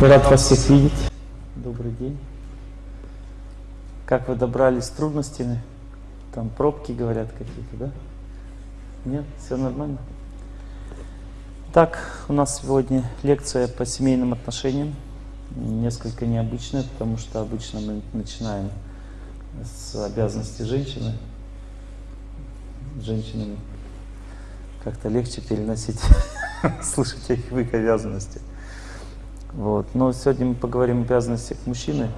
Рад вас всех видеть. Добрый день. Как вы добрались с трудностями? Там пробки, говорят, какие-то, да? Нет? Все нормально? Так, у нас сегодня лекция по семейным отношениям. Несколько необычная, потому что обычно мы начинаем с обязанностей женщины. Женщинам как-то легче переносить, слышать о их обязанностях. Вот. Но сегодня мы поговорим о обязанностях мужчины.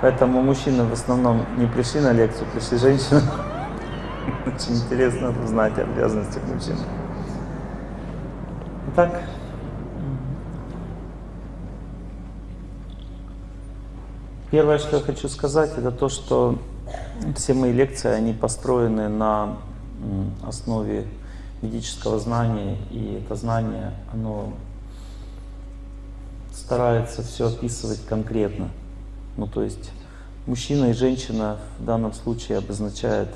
Поэтому мужчины в основном не пришли на лекцию, пришли женщины. Очень интересно узнать о обязанностях мужчин. Итак, первое, что я хочу сказать, это то, что все мои лекции, они построены на основе ведического знания, и это знание, оно старается все описывать конкретно. Ну, то есть мужчина и женщина в данном случае обозначает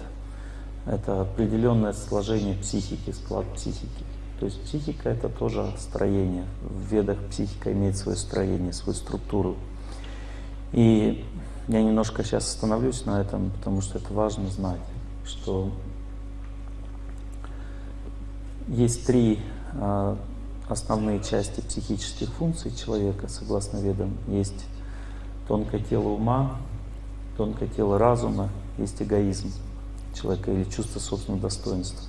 это определенное сложение психики, склад психики. То есть психика это тоже строение. В ведах психика имеет свое строение, свою структуру. И я немножко сейчас остановлюсь на этом, потому что это важно знать, что есть три а, основные части психических функций человека, согласно ведам. Есть тонкое тело ума, тонкое тело разума, есть эгоизм человека или чувство собственного достоинства.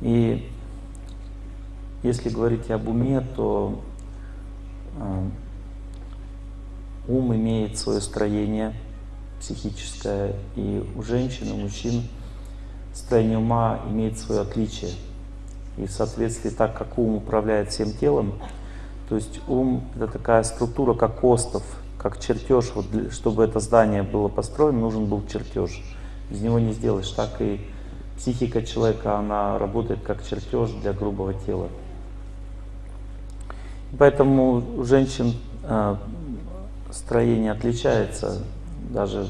И если говорить об уме, то э, ум имеет свое строение психическое, и у женщин, у мужчин строение ума имеет свое отличие. И в соответствии так, как ум управляет всем телом, то есть ум — это такая структура, как остов, как чертеж. Вот для, чтобы это здание было построено, нужен был чертеж. Без него не сделаешь. Так и психика человека, она работает как чертеж для грубого тела. Поэтому у женщин э, строение отличается, даже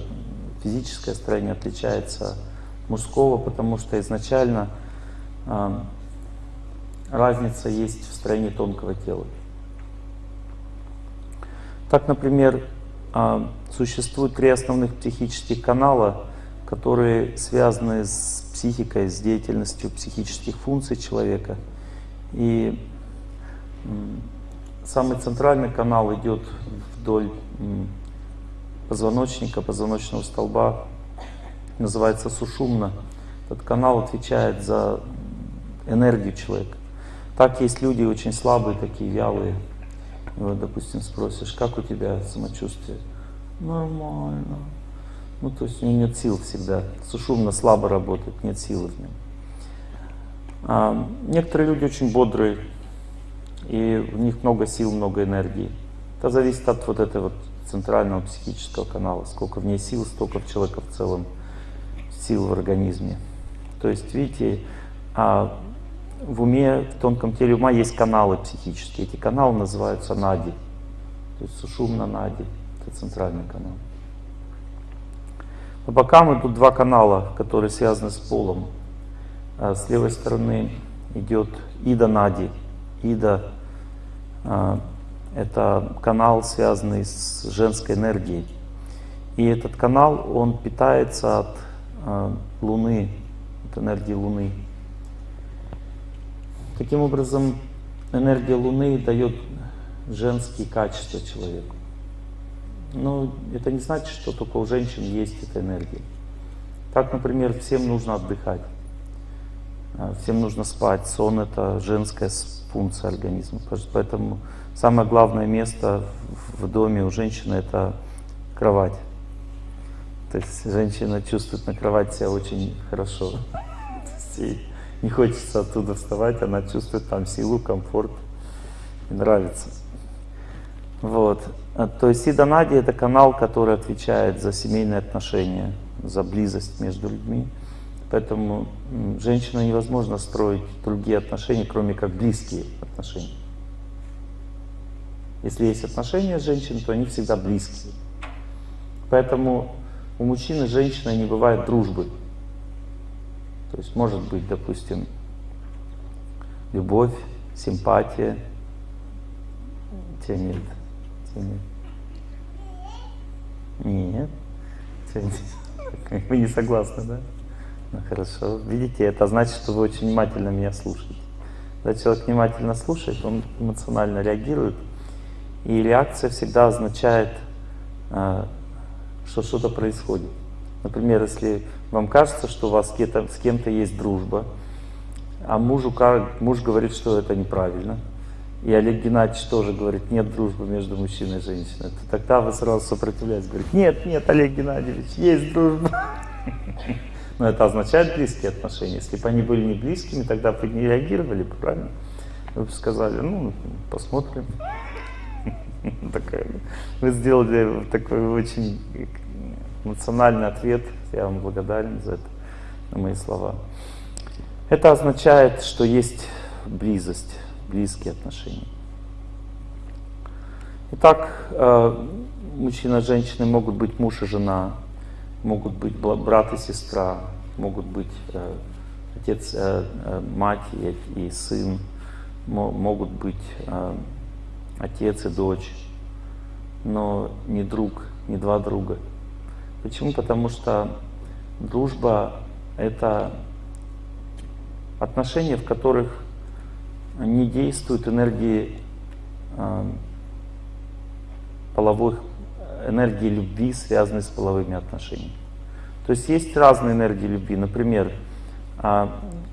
физическое строение отличается от мужского, потому что изначально э, разница есть в строении тонкого тела. Так, например, а, существует три основных психических канала, которые связаны с психикой, с деятельностью психических функций человека. И самый центральный канал идет вдоль позвоночника, позвоночного столба, называется сушумна. Этот канал отвечает за энергию человека. Так есть люди очень слабые, такие вялые. И вот, допустим, спросишь, как у тебя самочувствие? Нормально. Ну, то есть у него нет сил всегда. Сушумно слабо работает, нет силы в нем. А некоторые люди очень бодрые, и в них много сил, много энергии. Это зависит от вот этого вот центрального психического канала. Сколько в ней сил, столько в человека в целом сил в организме. То есть, видите, а в уме, в тонком теле ума есть каналы психические. Эти каналы называются нади. То есть сушумна нади. Это центральный канал. По бокам идут два канала, которые связаны с полом. А с левой стороны идет Ида Нади. Ида а, — это канал, связанный с женской энергией. И этот канал, он питается от а, Луны, от энергии Луны. Таким образом, энергия Луны дает женские качества человеку. Но это не значит, что только у женщин есть эта энергия. Так, например, всем нужно отдыхать, а, всем нужно спать. Сон — это женская функция организма. Поэтому самое главное место в доме у женщины — это кровать. То есть женщина чувствует на кровати себя очень хорошо не хочется оттуда вставать, она чувствует там силу, комфорт, и нравится. Вот. А, то есть Сида Нади — это канал, который отвечает за семейные отношения, за близость между людьми. Поэтому женщина невозможно строить другие отношения, кроме как близкие отношения. Если есть отношения с женщиной, то они всегда близкие. Поэтому у мужчины и женщины не бывает дружбы. То есть может быть, допустим, любовь, симпатия. Тебя нет. Тебя нет. Нет. Вы не согласны, да? Ну хорошо. Видите, это значит, что вы очень внимательно меня слушаете. Когда человек внимательно слушает, он эмоционально реагирует. И реакция всегда означает, а, что что-то происходит. Например, если вам кажется, что у вас с кем-то есть дружба, а мужу, муж говорит, что это неправильно, и Олег Геннадьевич тоже говорит, нет дружбы между мужчиной и женщиной, то тогда вы сразу сопротивляетесь, говорите, нет, нет, Олег Геннадьевич, есть дружба. Но это означает близкие отношения. Если бы они были не близкими, тогда бы не реагировали, правильно? Вы бы сказали, ну, посмотрим. Вы сделали такой очень эмоциональный ответ. Я вам благодарен за это, на мои слова. Это означает, что есть близость, близкие отношения. Итак, э, мужчина и женщина могут быть муж и жена, могут быть брат и сестра, могут быть э, отец, э, мать и сын, могут быть отец и дочь, но не друг, не два друга. Почему? Потому что дружба — это отношения, в которых не действуют энергии э, половых, энергии любви, связанные с половыми отношениями. То есть есть разные энергии любви. Например, э,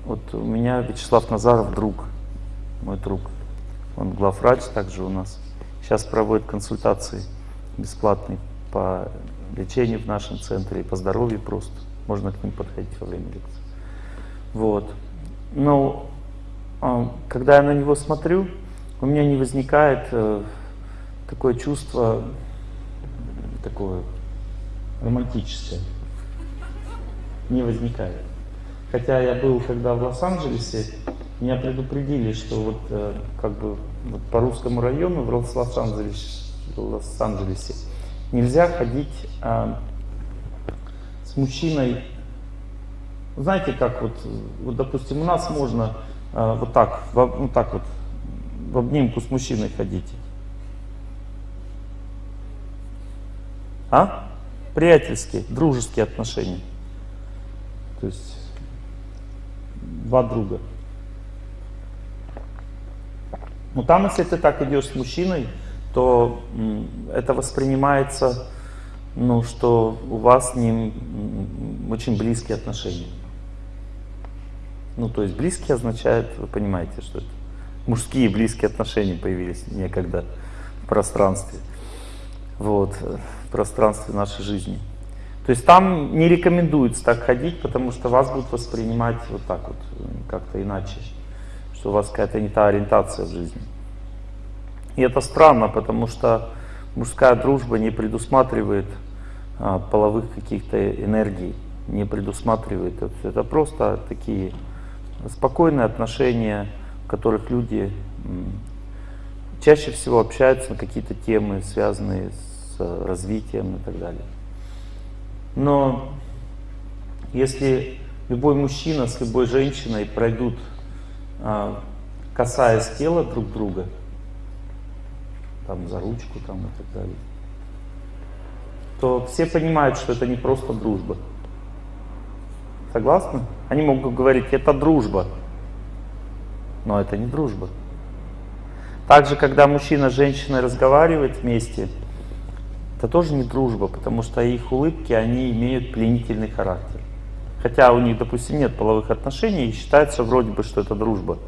вот у меня Вячеслав Назаров друг, мой друг. Он главврач также у нас. Сейчас проводит консультации бесплатные по лечению в нашем центре и по здоровью просто. Можно к ним подходить во время лекции. Вот. Но а, когда я на него смотрю, у меня не возникает э, такое чувство, такое романтическое. Не возникает. Хотя я был, когда в Лос-Анджелесе, меня предупредили, что вот э, как бы вот по русскому району в Лос-Анджелесе Лос нельзя ходить а, с мужчиной знаете, как вот, вот допустим, у нас можно э, вот так, в, вот так вот, в обнимку с мужчиной ходить. А? Приятельские, дружеские отношения. То есть два друга. Но там, если ты так идешь с мужчиной, то это воспринимается, ну, что у вас с ним очень близкие отношения. Ну, то есть близкие означает, вы понимаете, что это мужские близкие отношения появились некогда в пространстве. Вот, в пространстве нашей жизни. То есть там не рекомендуется так ходить, потому что вас будут воспринимать вот так вот, как-то иначе. Что у вас какая-то не та ориентация в жизни. И это странно, потому что мужская дружба не предусматривает а, половых каких-то энергий, не предусматривает это. Это просто такие спокойные отношения, в которых люди чаще всего общаются на какие-то темы, связанные с развитием и так далее. Но если любой мужчина с любой женщиной пройдут, а, касаясь тела друг друга, там за ручку там и так далее, то все понимают, что это не просто дружба. Согласны? Они могут говорить, это дружба. Но это не дружба. Также, когда мужчина с женщиной разговаривают вместе, это тоже не дружба, потому что их улыбки, они имеют пленительный характер. Хотя у них, допустим, нет половых отношений, и считается вроде бы, что это дружба.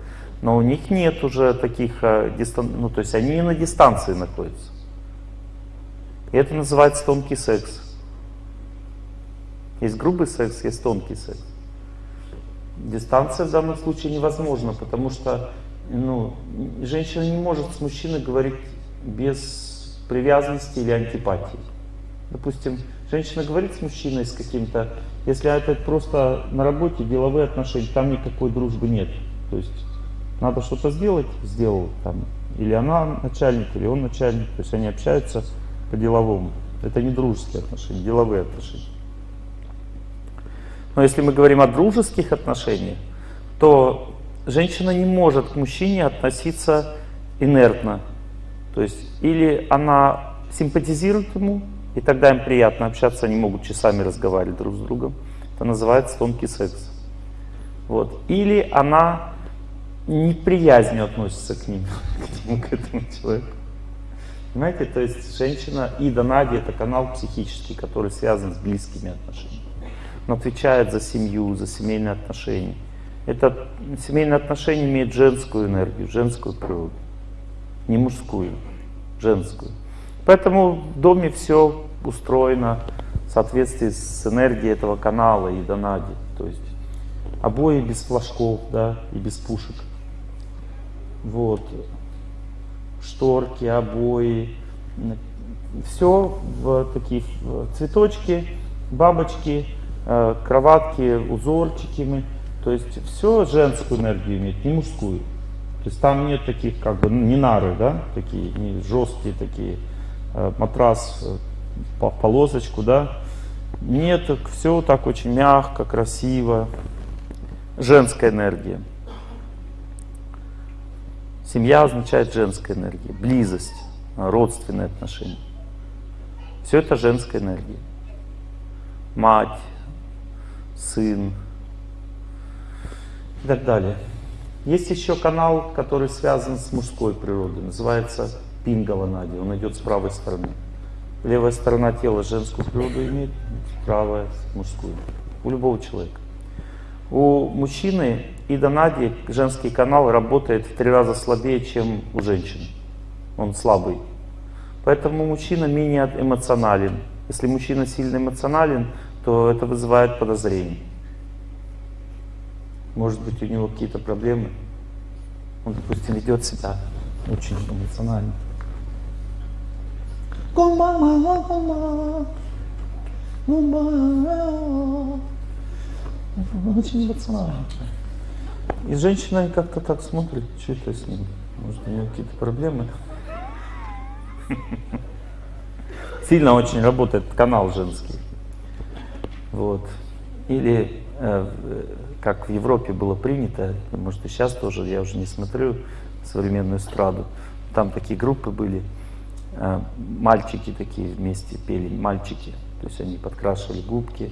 Но у них нет уже таких, э, ну то есть они на дистанции находятся. И это называется тонкий секс. Есть грубый секс, есть тонкий секс. Дистанция в данном случае невозможна, потому что ну, женщина не может с мужчиной говорить без привязанности или антипатии. Допустим, женщина говорит с мужчиной с каким-то, если это просто на работе деловые отношения, там никакой дружбы нет. То есть надо что-то сделать, сделал там. Или она начальник, или он начальник. То есть они общаются по-деловому. Это не дружеские отношения, деловые отношения. Но если мы говорим о дружеских отношениях, то женщина не может к мужчине относиться инертно. То есть или она симпатизирует ему, и тогда им приятно общаться, они могут часами разговаривать друг с другом. Это называется тонкий секс. Вот. Или она неприязнью относится к ним, к этому человеку. Понимаете, то есть женщина Ида Нади это канал психический, который связан с близкими отношениями. Он отвечает за семью, за семейные отношения. Это семейные отношения имеют женскую энергию, женскую природу. Не мужскую, женскую. Поэтому в доме все устроено в соответствии с энергией этого канала и донади. То есть обои без флажков, да, и без пушек. Вот. Шторки, обои. Все в такие цветочки, бабочки, э, кроватки, узорчики. То есть все женскую энергию имеет, не мужскую. То есть там нет таких, как бы, не нары, да, такие, не жесткие такие, э, матрас э, по полосочку, да. Нет, все так очень мягко, красиво. Женская энергия. Семья означает женская энергия, близость, родственные отношения. Все это женская энергия. Мать, сын и так далее. Есть еще канал, который связан с мужской природой, называется Пингаланади, он идет с правой стороны. Левая сторона тела женскую природу имеет, правая мужскую. У любого человека. У мужчины и донади женский канал работает в три раза слабее, чем у женщины. Он слабый. Поэтому мужчина менее эмоционален. Если мужчина сильно эмоционален, то это вызывает подозрение. Может быть, у него какие-то проблемы. Он, допустим, ведет себя очень эмоционально. Очень эмоционально. И женщина как-то так смотрит, что это с ним. Может, у него какие-то проблемы. Сильно очень работает канал женский. Вот. Или э, как в Европе было принято, может и сейчас тоже, я уже не смотрю современную эстраду, там такие группы были, э, мальчики такие вместе пели, мальчики, то есть они подкрашивали губки,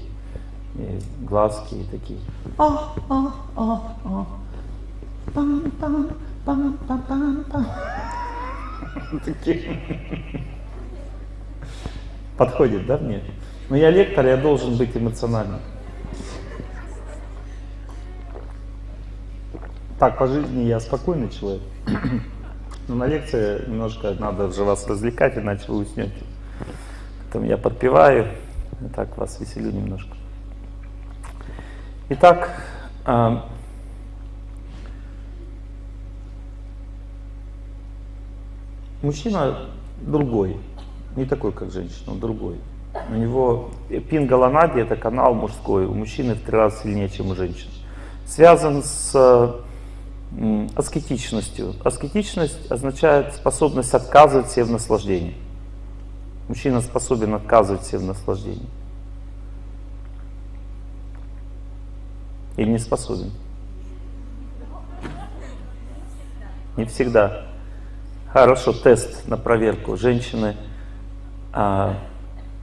и глазки и такие. А, а, а, а. Пам, пам, пам, пам, пам, пам. Такие. Подходит, да, мне? Но я лектор, я должен быть эмоциональным. Так, по жизни я спокойный человек. Но на лекции немножко надо же вас развлекать, иначе вы уснете. Поэтому я подпеваю, так вас веселю немножко. Итак, а, мужчина другой, не такой, как женщина, он другой. У него пингаланади это канал мужской, у мужчины в три раза сильнее, чем у женщин. Связан с аскетичностью. Аскетичность означает способность отказывать себе в наслаждении. Мужчина способен отказывать себе в наслаждении. Или не способен? Не всегда. Хорошо, тест на проверку. Женщины, а,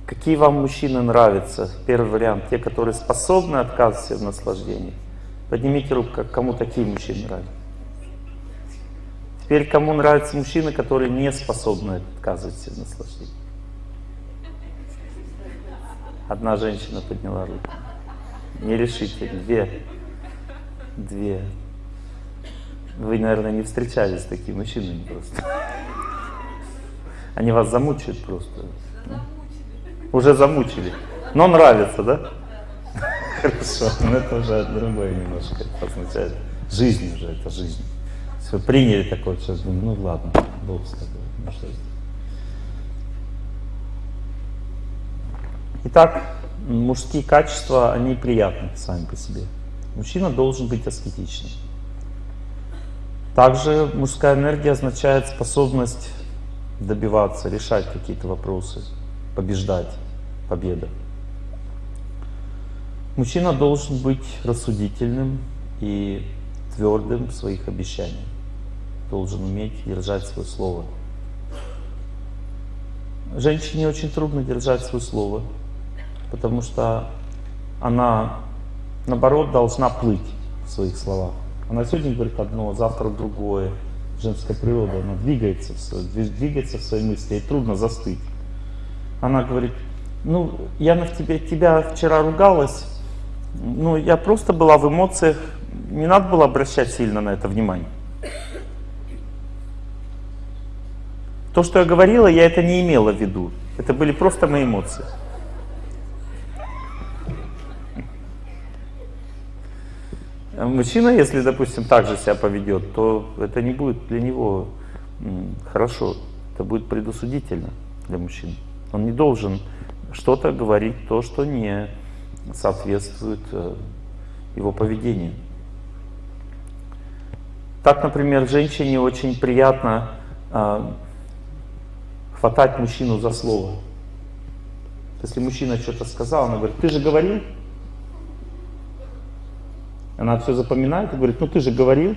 какие вам мужчины нравятся? Первый вариант, те, которые способны отказывать себе в наслаждении. Поднимите руку, кому такие мужчины нравятся. Теперь кому нравятся мужчины, которые не способны отказывать себе в наслаждении? Одна женщина подняла руку. Не решите, две. Две. Вы, наверное, не встречались с такими мужчинами просто. Они вас замучают просто. Уже замучили. Но нравится, да? Хорошо, но это уже другое немножко означает. Жизнь уже, это жизнь. Все, приняли такое, сейчас думаю, ну ладно, Бог с тобой. Итак, мужские качества, они приятны сами по себе. Мужчина должен быть аскетичным. Также мужская энергия означает способность добиваться, решать какие-то вопросы, побеждать, победа. Мужчина должен быть рассудительным и твердым в своих обещаниях. Должен уметь держать свое слово. Женщине очень трудно держать свое слово, потому что она, наоборот, должна плыть в своих словах. Она сегодня говорит одно, завтра другое. Женская природа, она двигается, двигается в своей мысли, ей трудно застыть. Она говорит, ну, я на тебе, тебя вчера ругалась, ну, я просто была в эмоциях, не надо было обращать сильно на это внимание. То, что я говорила, я это не имела в виду. Это были просто мои эмоции. Мужчина, если, допустим, так же себя поведет, то это не будет для него хорошо. Это будет предосудительно для мужчин. Он не должен что-то говорить, то, что не соответствует э, его поведению. Так, например, женщине очень приятно э, хватать мужчину за слово. Если мужчина что-то сказал, она говорит, ты же говорил? Она все запоминает и говорит, ну ты же говорил,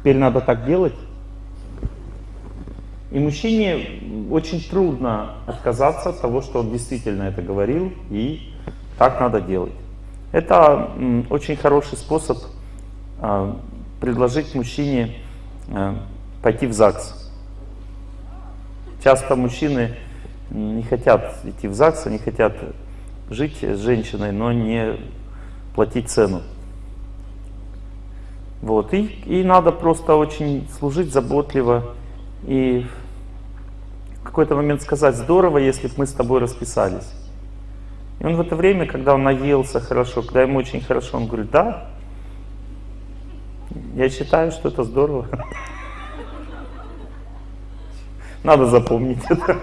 теперь надо так делать. И мужчине очень трудно отказаться от того, что он действительно это говорил, и так надо делать. Это очень хороший способ а, предложить мужчине а, пойти в ЗАГС. Часто мужчины не хотят идти в ЗАГС, они хотят жить с женщиной, но не платить цену. Вот. И, и надо просто очень служить заботливо и в какой-то момент сказать, здорово, если бы мы с тобой расписались. И он в это время, когда он наелся хорошо, когда ему очень хорошо, он говорит, да, я считаю, что это здорово. Надо запомнить это.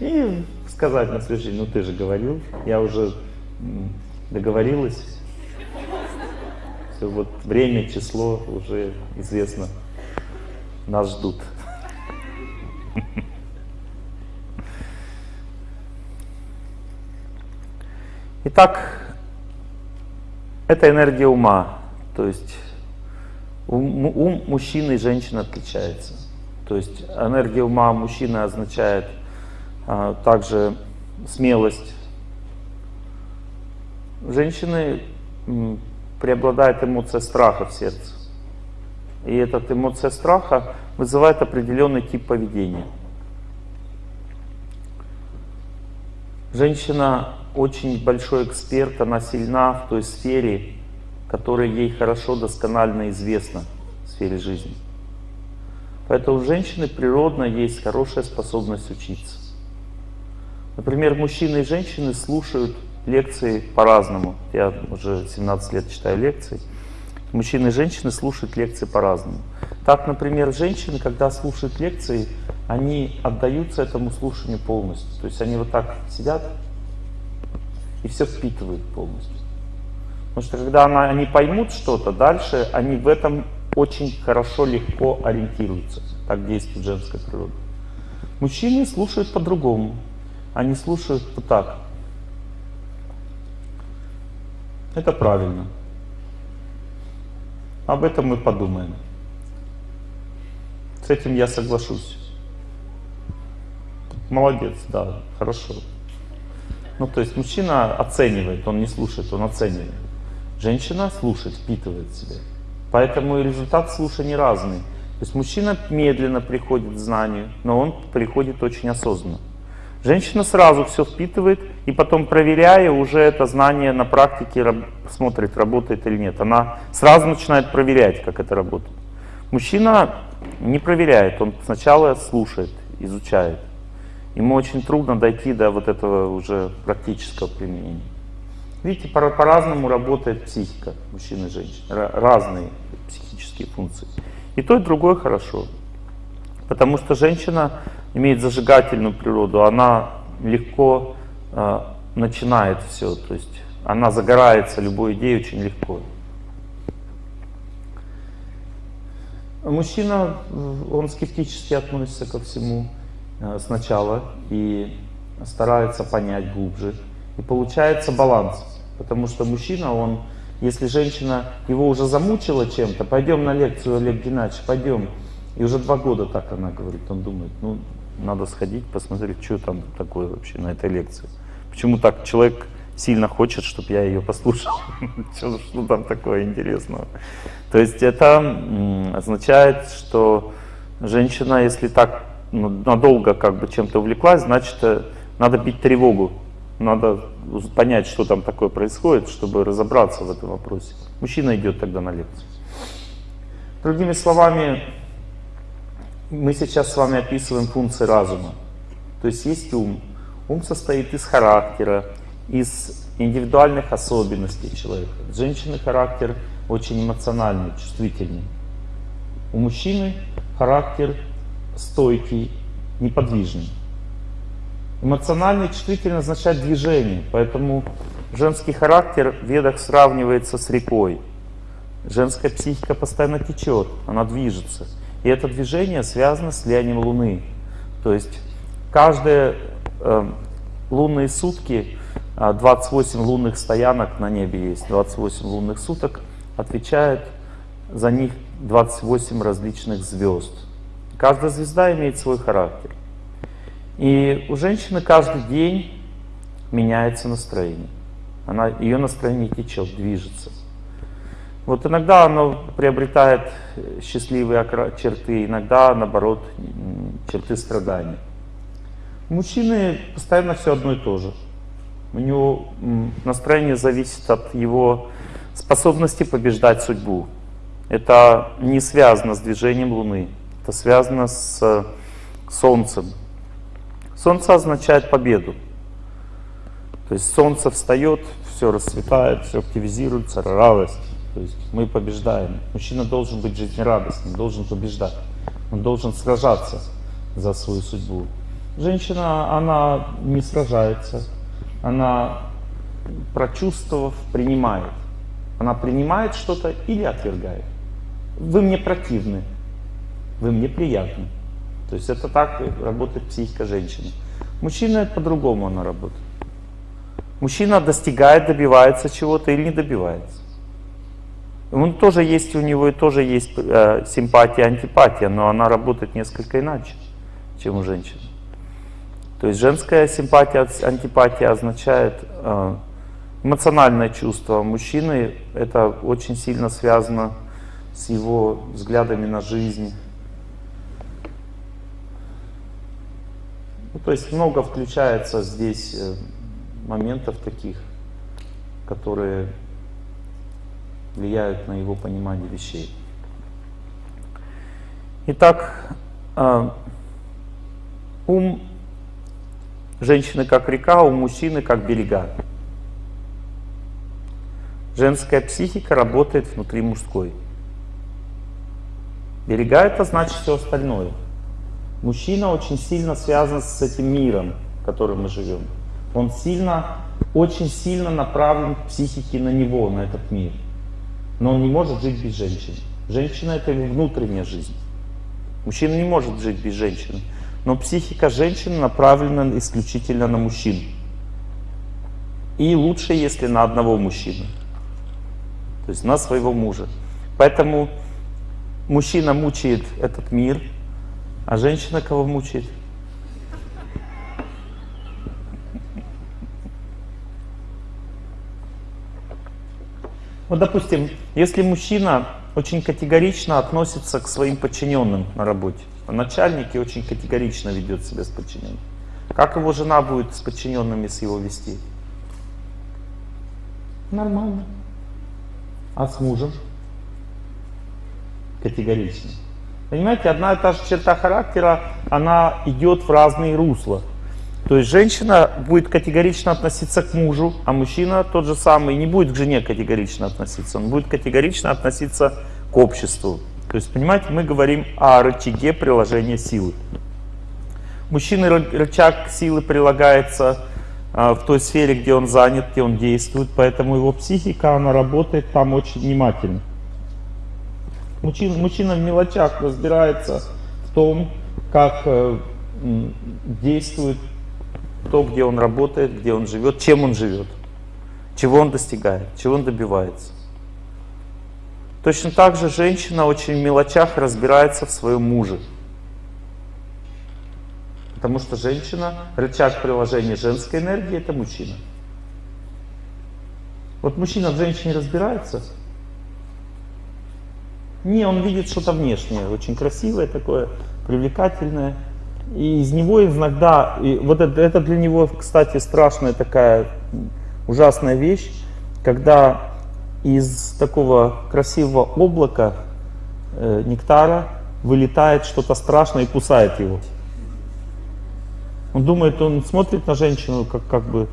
И сказать на следующий ну ты же говорил, я уже договорилась. Все, вот время, число уже известно. Нас ждут. Итак, это энергия ума. То есть ум мужчины и женщины отличается. То есть энергия ума мужчины означает а, также смелость. Женщины преобладает эмоция страха в сердце. И эта эмоция страха вызывает определенный тип поведения. Женщина очень большой эксперт, она сильна в той сфере, которая ей хорошо, досконально известна в сфере жизни. Поэтому у женщины природно есть хорошая способность учиться. Например, мужчины и женщины слушают лекции по-разному. Я уже 17 лет читаю лекции. Мужчины и женщины слушают лекции по-разному. Так, например, женщины, когда слушают лекции, они отдаются этому слушанию полностью. То есть они вот так сидят и все впитывают полностью. Потому что когда она, они поймут что-то, дальше они в этом очень хорошо, легко ориентируются. Так действует женская природа. Мужчины слушают по-другому. Они слушают вот так. Это правильно. Об этом мы подумаем. С этим я соглашусь. Молодец, да, хорошо. Ну, то есть мужчина оценивает, он не слушает, он оценивает. Женщина слушает, впитывает себя. Поэтому и результат слушания разный. То есть мужчина медленно приходит к знанию, но он приходит очень осознанно. Женщина сразу все впитывает и потом, проверяя, уже это знание на практике смотрит, работает или нет. Она сразу начинает проверять, как это работает. Мужчина не проверяет, он сначала слушает, изучает. Ему очень трудно дойти до вот этого уже практического применения. Видите, по-разному по работает психика мужчин и женщин, разные психические функции. И то, и другое хорошо. Потому что женщина имеет зажигательную природу, она легко э, начинает все, то есть она загорается любой идеей очень легко. Мужчина, он скептически относится ко всему э, сначала и старается понять глубже. И получается баланс, потому что мужчина, он если женщина его уже замучила чем-то, пойдем на лекцию, Олег Геннадьевич, пойдем. И уже два года так она говорит, он думает, ну, надо сходить, посмотреть, что там такое вообще на этой лекции. Почему так человек сильно хочет, чтобы я ее послушал? что, что там такое интересного? То есть это означает, что женщина, если так надолго как бы чем-то увлеклась, значит, э, надо бить тревогу. Надо понять, что там такое происходит, чтобы разобраться в этом вопросе. Мужчина идет тогда на лекцию. Другими словами, мы сейчас с вами описываем функции разума. То есть есть ум. Ум состоит из характера, из индивидуальных особенностей человека. Женщины характер очень эмоциональный, чувствительный. У мужчины характер стойкий, неподвижный. Эмоциональный чувствительный означает движение, поэтому женский характер в ведах сравнивается с рекой. Женская психика постоянно течет, она движется. И это движение связано с влиянием Луны. То есть каждые э, лунные сутки, 28 а, лунных стоянок на небе есть, 28 лунных суток, отвечает за них 28 различных звезд. Каждая звезда имеет свой характер. И у женщины каждый день меняется настроение. Она, ее настроение течет, движется. Вот иногда оно приобретает счастливые черты, иногда, наоборот, черты страдания. У мужчины постоянно все одно и то же. У него настроение зависит от его способности побеждать судьбу. Это не связано с движением Луны, это связано с Солнцем. Солнце означает победу. То есть Солнце встает, все расцветает, все активизируется, радость. То есть мы побеждаем. Мужчина должен быть жизнерадостным, должен побеждать. Он должен сражаться за свою судьбу. Женщина, она не сражается, она, прочувствовав, принимает. Она принимает что-то или отвергает. Вы мне противны, вы мне приятны. То есть это так работает психика женщины. Мужчина по-другому она работает. Мужчина достигает, добивается чего-то или не добивается. Он тоже есть, у него и тоже есть э, симпатия, антипатия, но она работает несколько иначе, чем у женщин. То есть женская симпатия, антипатия означает э, эмоциональное чувство. Мужчины это очень сильно связано с его взглядами на жизнь. Ну, то есть много включается здесь э, моментов таких, которые влияют на его понимание вещей. Итак, э, ум женщины как река, у мужчины как берега. Женская психика работает внутри мужской. Берега это значит все остальное. Мужчина очень сильно связан с этим миром, в котором мы живем. Он сильно, очень сильно направлен к психике на него, на этот мир. Но он не может жить без женщины. Женщина это его внутренняя жизнь. Мужчина не может жить без женщины. Но психика женщины направлена исключительно на мужчин. И лучше, если на одного мужчину. То есть на своего мужа. Поэтому мужчина мучает этот мир, а женщина кого мучает? Вот, допустим, если мужчина очень категорично относится к своим подчиненным на работе, а начальник и очень категорично ведет себя с подчиненными, как его жена будет с подчиненными с его вести? Нормально. А с мужем? Категорично. Понимаете, одна и та же черта характера, она идет в разные русла. То есть женщина будет категорично относиться к мужу, а мужчина тот же самый не будет к жене категорично относиться. Он будет категорично относиться к обществу. То есть, понимаете, мы говорим о рычаге приложения силы. Мужчины рычаг силы прилагается а, в той сфере, где он занят, где он действует, поэтому его психика, она работает там очень внимательно. Мужчина, мужчина в мелочах разбирается в том, как э, действует то, где он работает, где он живет, чем он живет, чего он достигает, чего он добивается. Точно так же женщина очень в мелочах разбирается в своем муже. Потому что женщина, рычаг приложения женской энергии, это мужчина. Вот мужчина в женщине разбирается. Не, он видит что-то внешнее, очень красивое такое, привлекательное. И из него иногда, и вот это, это для него, кстати, страшная такая ужасная вещь, когда из такого красивого облака э, нектара вылетает что-то страшное и кусает его. Он думает, он смотрит на женщину, как, как бы,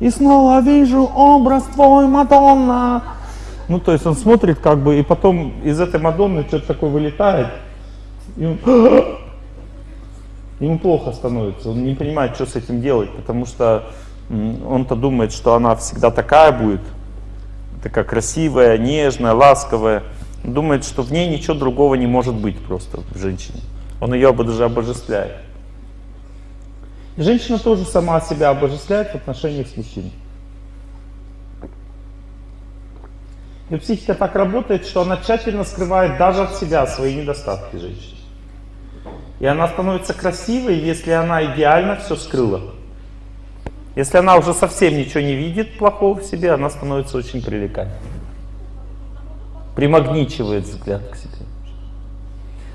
и снова вижу образ твой, Мадонна. Ну, то есть он смотрит, как бы, и потом из этой Мадонны что-то такое вылетает, и он, ему плохо становится, он не понимает, что с этим делать, потому что он-то думает, что она всегда такая будет, такая красивая, нежная, ласковая. Думает, что в ней ничего другого не может быть просто в женщине. Он ее даже обожествляет. И женщина тоже сама себя обожествляет в отношениях с мужчиной. И психика так работает, что она тщательно скрывает даже от себя свои недостатки женщины. И она становится красивой, если она идеально все скрыла. Если она уже совсем ничего не видит плохого в себе, она становится очень привлекательной. Примагничивает взгляд к себе.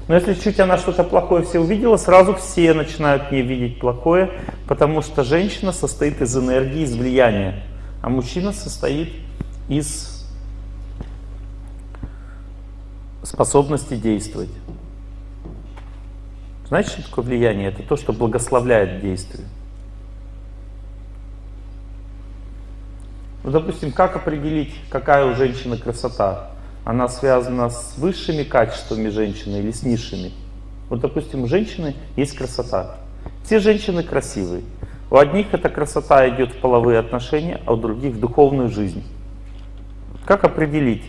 Но если чуть она что-то плохое все увидела, сразу все начинают не видеть плохое, потому что женщина состоит из энергии, из влияния, а мужчина состоит из способности действовать. Знаете, что такое влияние? Это то, что благословляет действие. Ну, допустим, как определить, какая у женщины красота? Она связана с высшими качествами женщины или с низшими? Вот, допустим, у женщины есть красота. Все женщины красивые. У одних эта красота идет в половые отношения, а у других в духовную жизнь. Как определить,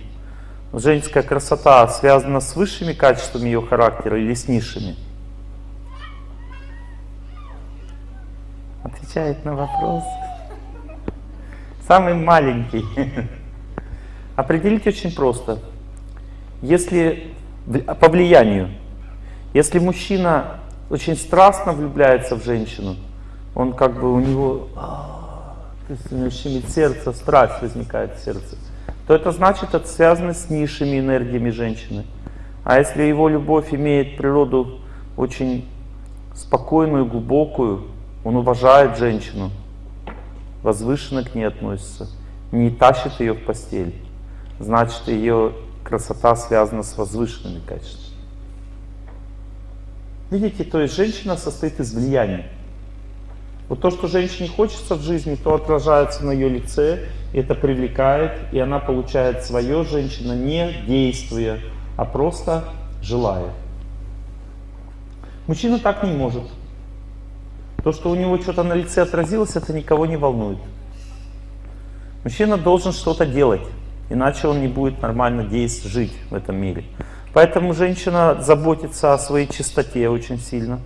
женская красота связана с высшими качествами ее характера или с низшими? Отвечает на вопрос. Самый маленький. Определить очень просто. Если по влиянию, если мужчина очень страстно влюбляется в женщину, он как бы у него а, щемит сердце, страсть возникает в сердце, то это значит, это связано с низшими энергиями женщины. А если его любовь имеет природу очень спокойную, глубокую, он уважает женщину, возвышенно к ней относится, не тащит ее в постель, значит ее красота связана с возвышенными качествами. Видите, то есть женщина состоит из влияния. Вот то, что женщине хочется в жизни, то отражается на ее лице, это привлекает, и она получает свое, женщина, не действуя, а просто желая. Мужчина так не может. То, что у него что-то на лице отразилось, это никого не волнует. Мужчина должен что-то делать, иначе он не будет нормально действовать, жить в этом мире. Поэтому женщина заботится о своей чистоте очень сильно.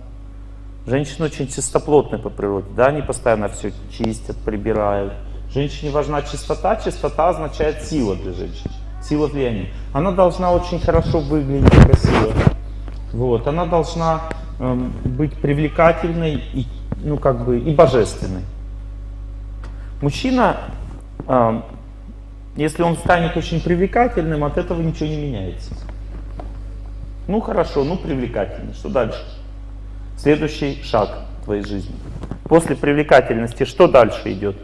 Женщина очень чистоплотная по природе, да, они постоянно все чистят, прибирают. Женщине важна чистота, чистота означает сила для женщины, сила влияния. Она должна очень хорошо выглядеть, красиво. Вот, она должна э, быть привлекательной и ну, как бы, и божественной. Мужчина, э, если он станет очень привлекательным, от этого ничего не меняется. Ну хорошо, ну привлекательный, что дальше? Следующий шаг твоей жизни. После привлекательности что дальше идет?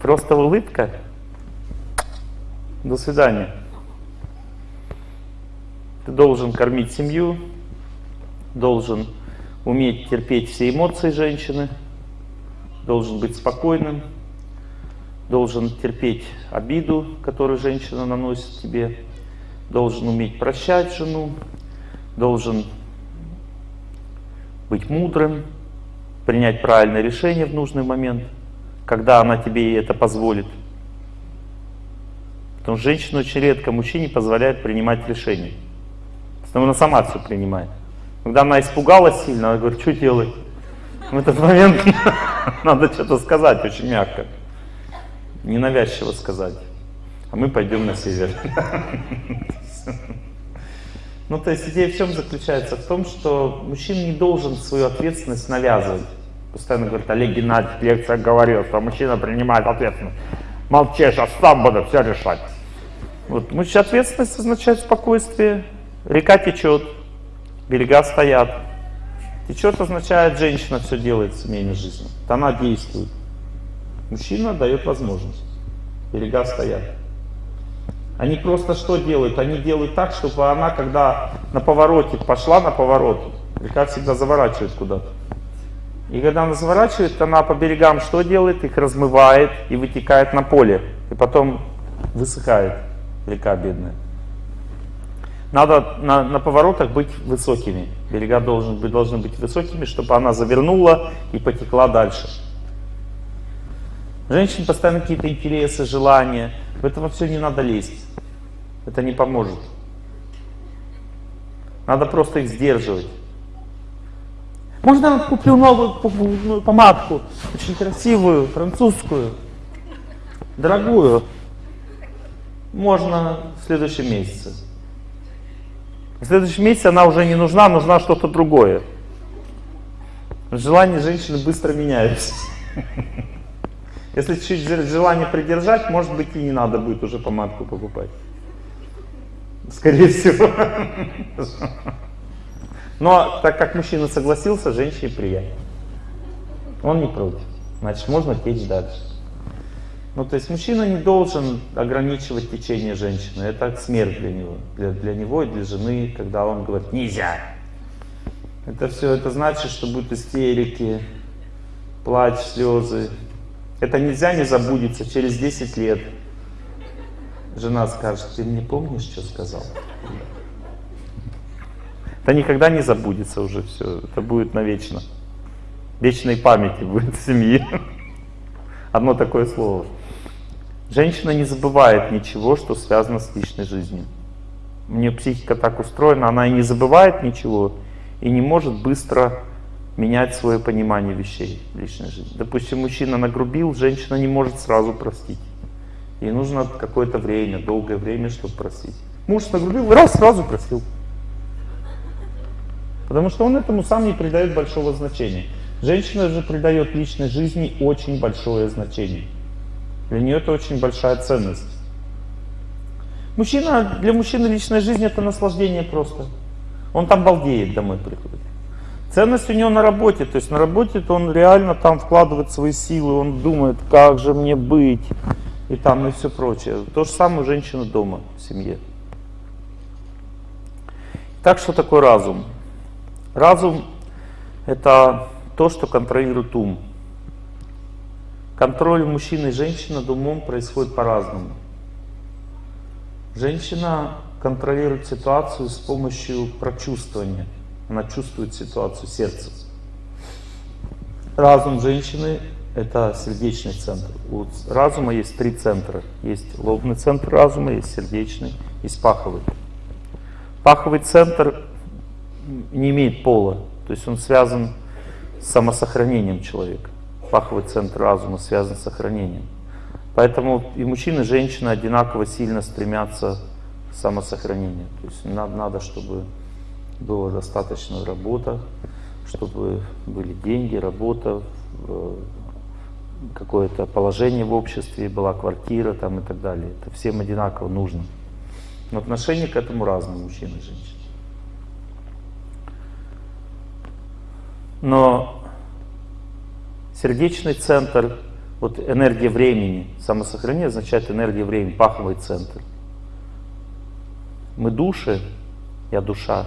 Просто улыбка? До свидания. Ты должен кормить семью, должен уметь терпеть все эмоции женщины, должен быть спокойным, должен терпеть обиду, которую женщина наносит тебе, должен уметь прощать жену, должен быть мудрым, принять правильное решение в нужный момент, когда она тебе это позволит. Потому что женщина очень редко мужчине позволяет принимать решения. Она сама все принимает. Когда она испугалась сильно, она говорит, что делать? В этот момент надо что-то сказать очень мягко. Ненавязчиво сказать. а мы пойдем на север. Ну, то есть идея в чем заключается? В том, что мужчина не должен свою ответственность навязывать. Постоянно говорит, Олег Геннадьевич, лекция говорил, что мужчина принимает ответственность. Молчи, сейчас сам буду все решать. Вот, ответственность означает спокойствие. Река течет, берега стоят. Течет означает, женщина все делает в семейной жизни. Она действует. Мужчина дает возможность. Берега стоят. Они просто что делают? Они делают так, чтобы она, когда на повороте пошла на поворот, река всегда заворачивает куда-то. И когда она заворачивает, она по берегам что делает? Их размывает и вытекает на поле. И потом высыхает река бедная. Надо на, на поворотах быть высокими. Берега должны быть, должны быть высокими, чтобы она завернула и потекла дальше. Женщин постоянно какие-то интересы, желания. В это все не надо лезть. Это не поможет. Надо просто их сдерживать. Можно я куплю новую помадку, очень красивую, французскую, дорогую. Можно в следующем месяце. В следующем месяце она уже не нужна, нужна что-то другое. Желания женщины быстро меняются. Если чуть желание придержать, может быть и не надо будет уже помадку покупать. Скорее всего. Но так как мужчина согласился, женщине приятно. Он не против. Значит, можно течь дальше. Ну, то есть мужчина не должен ограничивать течение женщины. Это смерть для него. Для, для него и для жены, когда он говорит «нельзя». Это все, это значит, что будут истерики, плач, слезы. Это нельзя не забудется через 10 лет. Жена скажет, ты не помнишь, что сказал? Это никогда не забудется уже все. Это будет навечно. Вечной памяти будет в семье. Одно такое слово. Женщина не забывает ничего, что связано с личной жизнью. У нее психика так устроена, она и не забывает ничего, и не может быстро менять свое понимание вещей в личной жизни. Допустим, мужчина нагрубил, женщина не может сразу простить. Ей нужно какое-то время, долгое время, чтобы простить. Муж нагрубил, раз, сразу простил. Потому что он этому сам не придает большого значения. Женщина же придает личной жизни очень большое значение. Для нее это очень большая ценность. Мужчина, для мужчины личная жизнь это наслаждение просто. Он там балдеет, домой приходит. Ценность у него на работе, то есть на работе -то он реально там вкладывает свои силы, он думает, как же мне быть, и там, и все прочее. То же самое у женщины дома, в семье. Так что такое разум? Разум — это то, что контролирует ум. Контроль мужчины и женщины над умом происходит по-разному. Женщина контролирует ситуацию с помощью прочувствования. Она чувствует ситуацию сердцем. Разум женщины — это сердечный центр. У разума есть три центра. Есть лобный центр разума, есть сердечный, есть паховый. Паховый центр не имеет пола, то есть он связан с самосохранением человека. Паховый центр разума связан с сохранением. Поэтому и мужчина, и женщина одинаково сильно стремятся к самосохранению. То есть надо, надо чтобы была достаточно работа, чтобы были деньги, работа, какое-то положение в обществе, была квартира там и так далее. Это всем одинаково нужно. Но отношение к этому разное, мужчины и женщины. Но сердечный центр, вот энергия времени, самосохранение означает энергия времени, паховый центр. Мы души, я душа.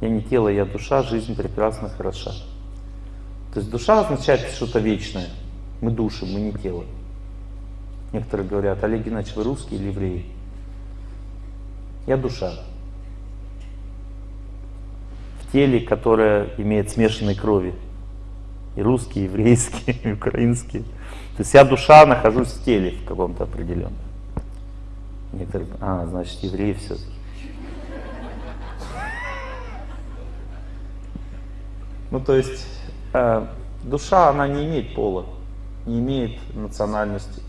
Я не тело, я душа, жизнь прекрасна, хороша. То есть душа означает что-то вечное. Мы души, мы не тело. Некоторые говорят, Олег Геннадьевич, вы русский или еврей? Я душа теле, которое имеет смешанные крови. И русские, и еврейские, и украинские. То есть я душа нахожусь в теле в каком-то определенном. Некоторые, а, значит, евреи все-таки. Ну, то есть э, душа, она не имеет пола, не имеет национальности.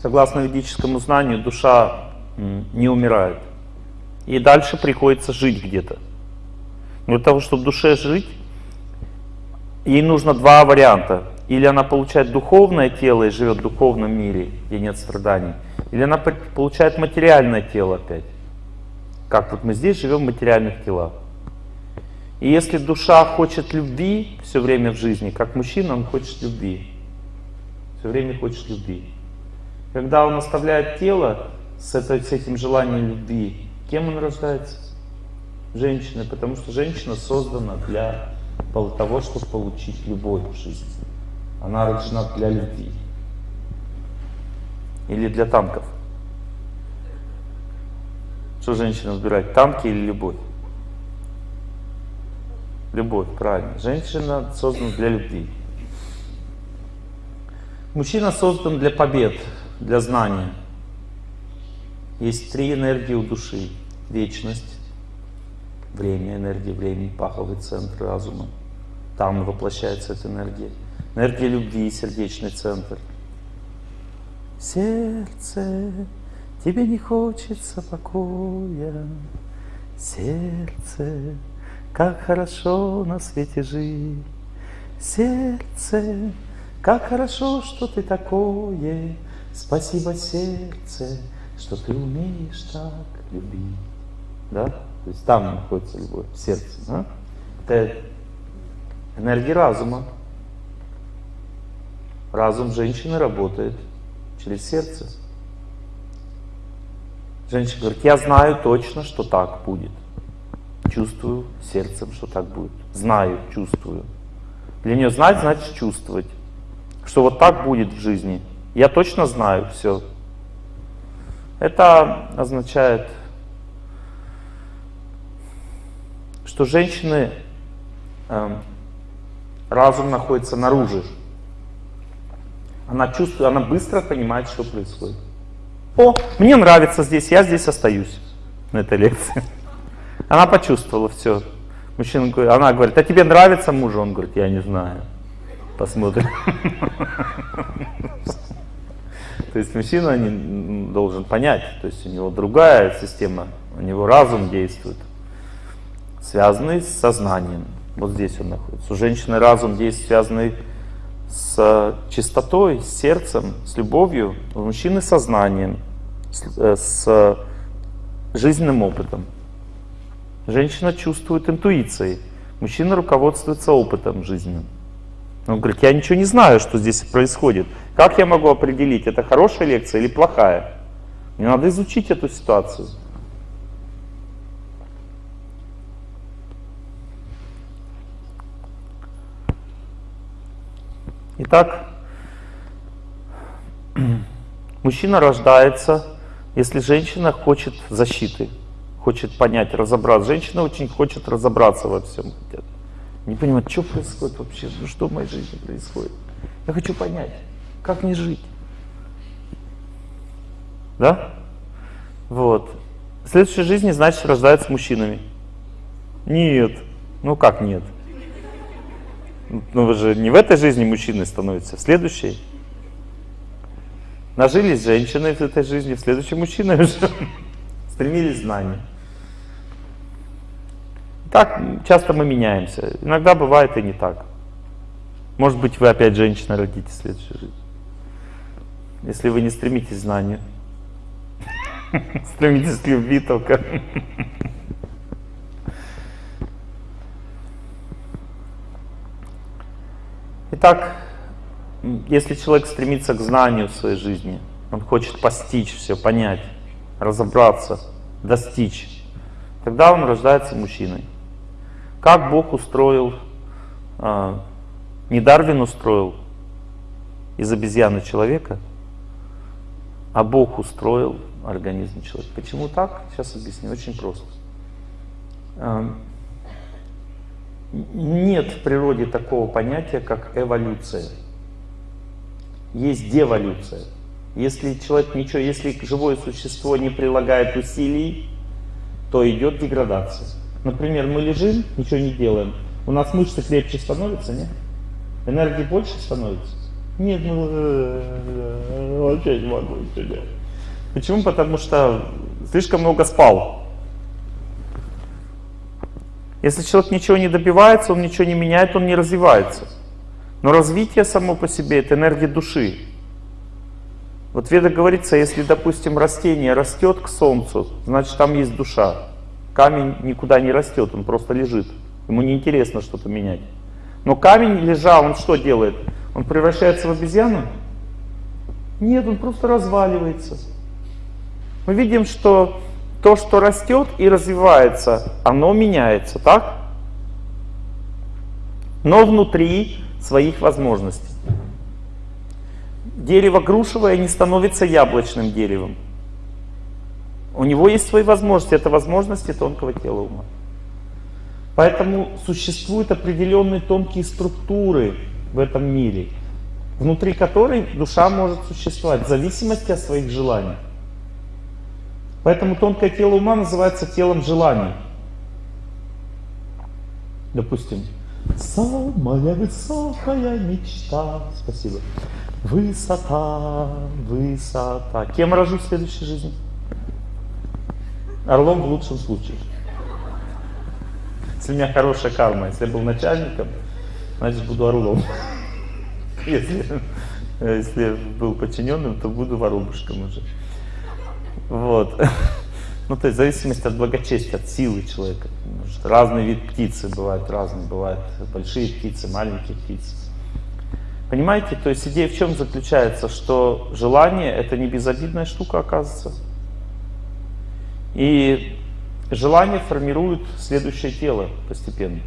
Согласно ведическому знанию, душа не умирает. И дальше приходится жить где-то. Для того, чтобы душе жить, ей нужно два варианта. Или она получает духовное тело и живет в духовном мире, где нет страданий. Или она получает материальное тело опять. Как вот мы здесь живем в материальных телах. И если душа хочет любви все время в жизни, как мужчина, он хочет любви. Все время хочет любви. Когда он оставляет тело с, этой, с этим желанием любви, кем он рождается? Женщиной, потому что женщина создана для того, чтобы получить любовь в жизни. Она рождена для любви. Или для танков. Что женщина выбирает, танки или любовь? Любовь, правильно. Женщина создана для любви. Мужчина создан для побед, для знания. Есть три энергии у души. Вечность, время, энергия времени, паховый центр разума. Там воплощается эта энергия. Энергия любви, сердечный центр. Сердце, тебе не хочется покоя. Сердце, как хорошо на свете жить. Сердце, как хорошо, что ты такое. Спасибо, сердце, что ты умеешь так любить. Да? То есть там находится любовь, в сердце. Да? Это энергия разума. Разум женщины работает через сердце. Женщина говорит, я знаю точно, что так будет. Чувствую сердцем, что так будет. Знаю, чувствую. Для нее знать, значит чувствовать. Что вот так будет в жизни. Я точно знаю все. Это означает, что женщины, э, разум находится наружу. Она чувствует, она быстро понимает, что происходит. О, мне нравится здесь, я здесь остаюсь на этой лекции. Она почувствовала все. Мужчина говорит, она говорит, а тебе нравится муж? Он говорит, я не знаю. Посмотрим. То есть мужчина должен понять, то есть у него другая система, у него разум действует, связанный с сознанием. Вот здесь он находится. У женщины разум действует, связанный с чистотой, с сердцем, с любовью, у мужчины сознанием, с, э, с жизненным опытом. Женщина чувствует интуицией, мужчина руководствуется опытом жизненным. Он говорит, я ничего не знаю, что здесь происходит. Как я могу определить, это хорошая лекция или плохая? Мне надо изучить эту ситуацию. Итак, мужчина рождается, если женщина хочет защиты, хочет понять, разобраться. Женщина очень хочет разобраться во всем. Не понимает, что происходит вообще, ну что в моей жизни происходит. Я хочу понять, как мне жить. Да? Вот. В следующей жизни, значит, рождается мужчинами. Нет. Ну как нет? Ну вы же не в этой жизни мужчиной становится, в следующей. Нажились женщины в этой жизни, в следующей мужчиной уже стремились знания. Так часто мы меняемся. Иногда бывает и не так. Может быть, вы опять женщина родите в следующей жизни. Если вы не стремитесь к знанию. Стремитесь к любви только. Итак, если человек стремится к знанию в своей жизни, он хочет постичь все, понять, разобраться, достичь, тогда он рождается мужчиной. Как Бог устроил, а, не Дарвин устроил из обезьяны человека, а Бог устроил организм человека. Почему так? Сейчас объясню. Очень просто. Нет в природе такого понятия, как эволюция. Есть деволюция. Если человек ничего, если живое существо не прилагает усилий, то идет деградация. Например, мы лежим, ничего не делаем. У нас мышцы крепче становятся, нет? Энергии больше становится? Нет, ну э, вообще не могу сегодня. Почему? Потому что слишком много спал. Если человек ничего не добивается, он ничего не меняет, он не развивается. Но развитие само по себе это энергия души. Вот в Ведах говорится, если, допустим, растение растет к солнцу, значит там есть душа. Камень никуда не растет, он просто лежит. Ему не интересно что-то менять. Но камень, лежа, он что делает? Он превращается в обезьяну? Нет, он просто разваливается. Мы видим, что то, что растет и развивается, оно меняется, так? Но внутри своих возможностей. Дерево грушевое не становится яблочным деревом. У него есть свои возможности, это возможности тонкого тела ума. Поэтому существуют определенные тонкие структуры в этом мире, внутри которой душа может существовать в зависимости от своих желаний. Поэтому тонкое тело ума называется телом желаний. Допустим, самая высокая мечта. Спасибо. Высота, высота. Кем рожу в следующей жизни? Орлом в лучшем случае. Если у меня хорошая карма, если я был начальником, значит буду орлом. Если, если был подчиненным, то буду воробушком уже. Вот. Ну, то есть в зависимости от благочестия, от силы человека. Разный вид птицы бывает разные. Бывают большие птицы, маленькие птицы. Понимаете, то есть идея в чем заключается, что желание это не безобидная штука, оказывается. И желание формирует следующее тело постепенно.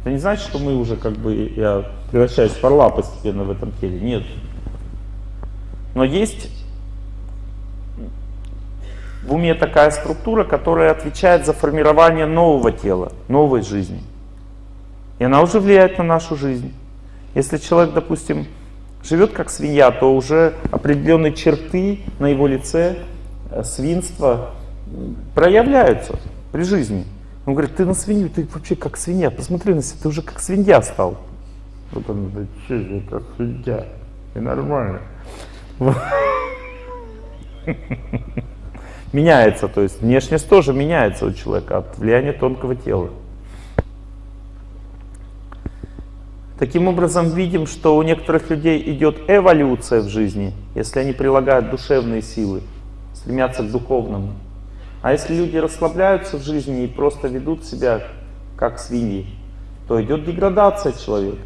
Это не значит, что мы уже как бы, я превращаюсь в орла постепенно в этом теле. Нет. Но есть в уме такая структура, которая отвечает за формирование нового тела, новой жизни. И она уже влияет на нашу жизнь. Если человек, допустим, живет как свинья, то уже определенные черты на его лице, э, свинства проявляются при жизни. Он говорит, ты на свинью, ты вообще как свинья, посмотри на себя, ты уже как свинья стал. Вот он, да что же, как свинья, и нормально. Меняется, то есть внешность тоже меняется у человека от влияния тонкого тела. Таким образом, видим, что у некоторых людей идет эволюция в жизни, если они прилагают душевные силы, стремятся к духовному. А если люди расслабляются в жизни и просто ведут себя как свиньи, то идет деградация человека.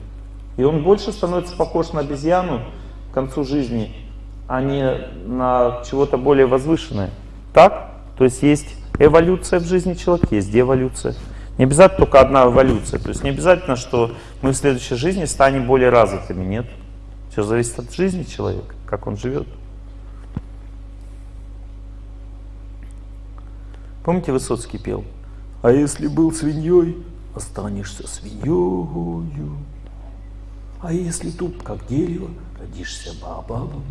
И он больше становится похож на обезьяну к концу жизни, а не на чего-то более возвышенное. Так? То есть есть эволюция в жизни человека, есть деволюция. Не обязательно только одна эволюция. То есть не обязательно, что мы в следующей жизни станем более развитыми. Нет. Все зависит от жизни человека, как он живет. Помните, Высоцкий пел? А если был свиньей, останешься свиньей. А если туп, как дерево, родишься бабабом.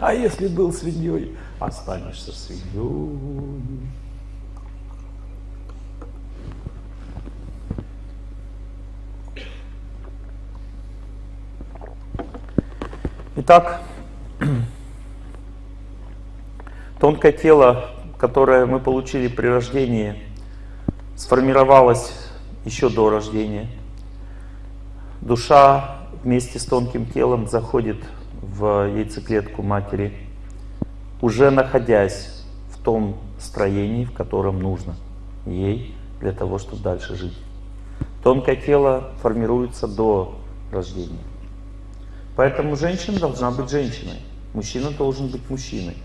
А если был свиньей, останешься свиньей. Итак, тонкое тело, которое мы получили при рождении, сформировалось еще до рождения. Душа вместе с тонким телом заходит в яйцеклетку матери, уже находясь в том строении, в котором нужно ей для того, чтобы дальше жить. Тонкое тело формируется до рождения. Поэтому женщина должна быть женщиной, мужчина должен быть мужчиной.